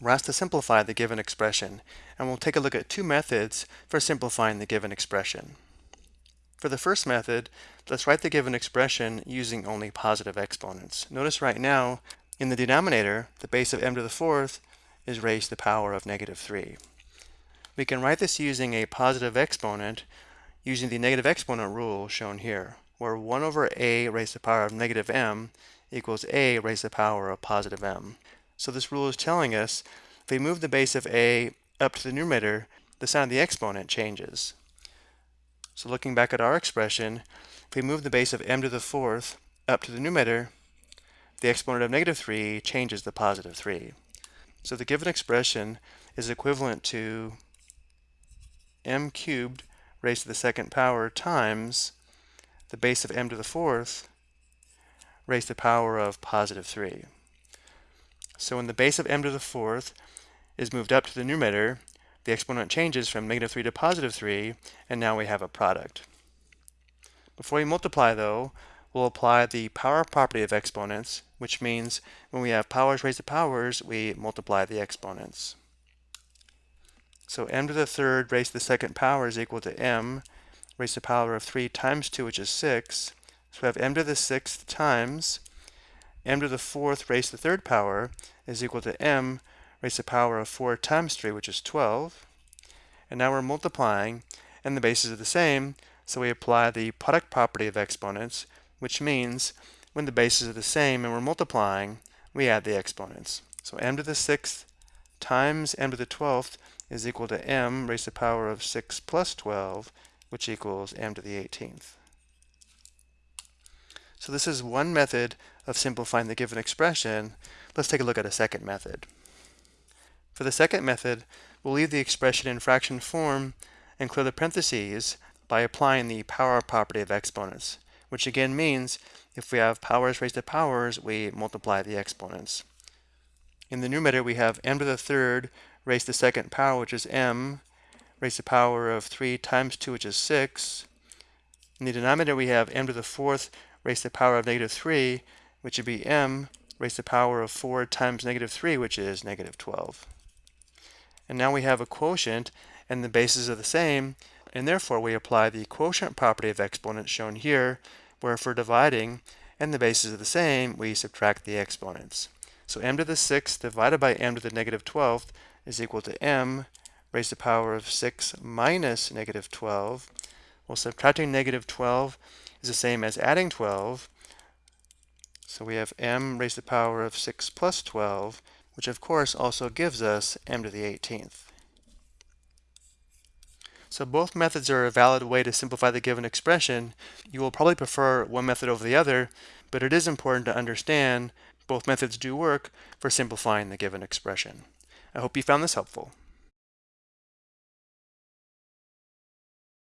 we're asked to simplify the given expression, and we'll take a look at two methods for simplifying the given expression. For the first method, let's write the given expression using only positive exponents. Notice right now, in the denominator, the base of m to the fourth is raised to the power of negative 3. We can write this using a positive exponent using the negative exponent rule shown here, where 1 over a raised to the power of negative m equals a raised to the power of positive m. So this rule is telling us if we move the base of a up to the numerator, the sign of the exponent changes. So looking back at our expression, if we move the base of m to the fourth up to the numerator, the exponent of negative 3 changes to positive 3. So the given expression is equivalent to m cubed raised to the second power times the base of m to the fourth raised to the power of positive 3. So when the base of m to the fourth is moved up to the numerator, the exponent changes from negative 3 to positive 3, and now we have a product. Before we multiply, though, we'll apply the power property of exponents, which means when we have powers raised to powers, we multiply the exponents. So m to the third raised to the second power is equal to m raised to the power of 3 times 2, which is 6. So we have m to the sixth times m to the fourth raised to the third power is equal to m raised to the power of 4 times 3, which is 12. And now we're multiplying, and the bases are the same, so we apply the product property of exponents, which means when the bases are the same and we're multiplying, we add the exponents. So m to the sixth times m to the twelfth is equal to m raised to the power of 6 plus 12, which equals m to the 18th. So this is one method of simplifying the given expression. Let's take a look at a second method. For the second method, we'll leave the expression in fraction form and clear the parentheses by applying the power property of exponents, which again means if we have powers raised to powers, we multiply the exponents. In the numerator, we have m to the third raised to the second power, which is m, raised to the power of 3 times 2, which is 6. In the denominator, we have m to the fourth raised to the power of negative 3, which would be m raised to the power of 4 times negative 3, which is negative 12. And now we have a quotient, and the bases are the same, and therefore we apply the quotient property of exponents shown here, where if we're dividing and the bases are the same, we subtract the exponents. So m to the 6th divided by m to the negative 12th is equal to m raised to the power of 6 minus negative 12. Well, subtracting negative 12 is the same as adding 12. So we have m raised to the power of 6 plus 12, which of course also gives us m to the 18th. So both methods are a valid way to simplify the given expression. You will probably prefer one method over the other, but it is important to understand both methods do work for simplifying the given expression. I hope you found this helpful.